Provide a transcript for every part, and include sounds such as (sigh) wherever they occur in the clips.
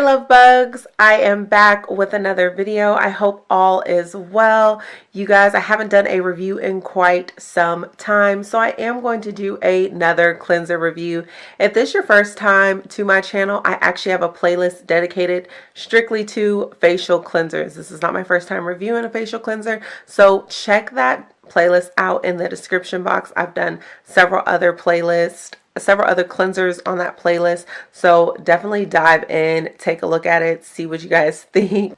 love bugs. I am back with another video. I hope all is well. You guys i haven't done a review in quite some time so i am going to do another cleanser review. If this is your first time to my channel i actually have a playlist dedicated strictly to facial cleansers. This is not my first time reviewing a facial cleanser so check that playlist out in the description box. I've done several other playlists several other cleansers on that playlist. So definitely dive in, take a look at it, see what you guys (laughs) think.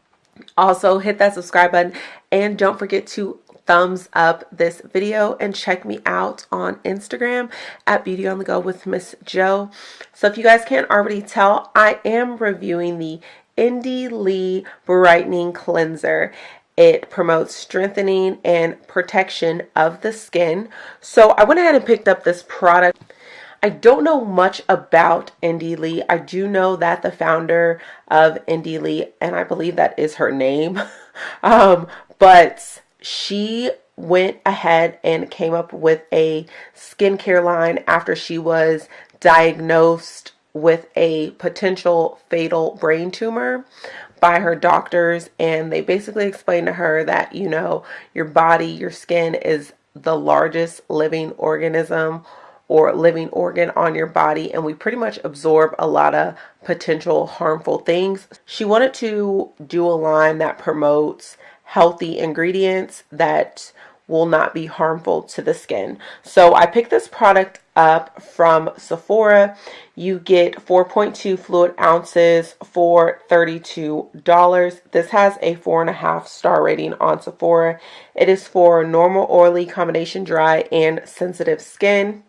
Also hit that subscribe button and don't forget to thumbs up this video and check me out on Instagram at Beauty on the Go with Miss Joe. So if you guys can't already tell, I am reviewing the Indie Lee Brightening Cleanser. It promotes strengthening and protection of the skin. So I went ahead and picked up this product. I don't know much about Indie Lee. I do know that the founder of Indie Lee, and I believe that is her name, (laughs) um, but she went ahead and came up with a skincare line after she was diagnosed with a potential fatal brain tumor by her doctors and they basically explained to her that you know your body your skin is the largest living organism or living organ on your body and we pretty much absorb a lot of potential harmful things. She wanted to do a line that promotes healthy ingredients that will not be harmful to the skin. So I picked this product up from Sephora. You get 4.2 fluid ounces for $32. This has a four and a half star rating on Sephora. It is for normal oily combination dry and sensitive skin.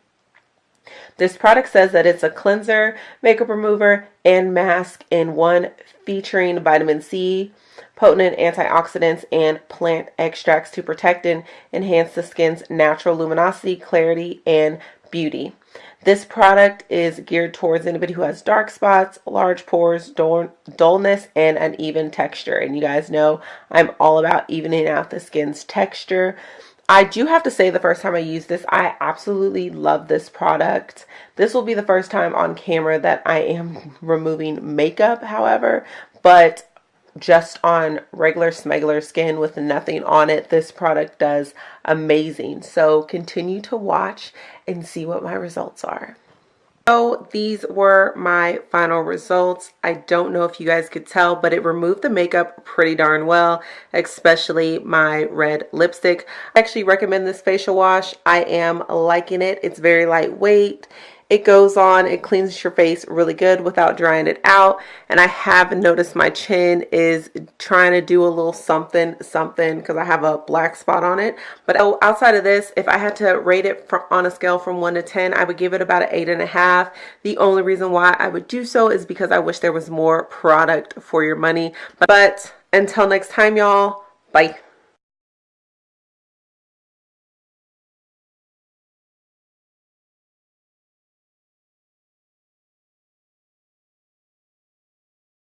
This product says that it's a cleanser, makeup remover, and mask in one featuring vitamin C, potent antioxidants, and plant extracts to protect and enhance the skin's natural luminosity, clarity, and beauty. This product is geared towards anybody who has dark spots, large pores, dull, dullness, and uneven texture. And you guys know I'm all about evening out the skin's texture. I do have to say the first time I used this, I absolutely love this product. This will be the first time on camera that I am (laughs) removing makeup, however, but just on regular smegular skin with nothing on it, this product does amazing. So continue to watch and see what my results are. So these were my final results. I don't know if you guys could tell, but it removed the makeup pretty darn well, especially my red lipstick. I actually recommend this facial wash. I am liking it. It's very lightweight. It goes on, it cleans your face really good without drying it out. And I have noticed my chin is trying to do a little something, something, because I have a black spot on it. But oh, outside of this, if I had to rate it from, on a scale from 1 to 10, I would give it about an 8.5. The only reason why I would do so is because I wish there was more product for your money. But, but until next time, y'all, bye.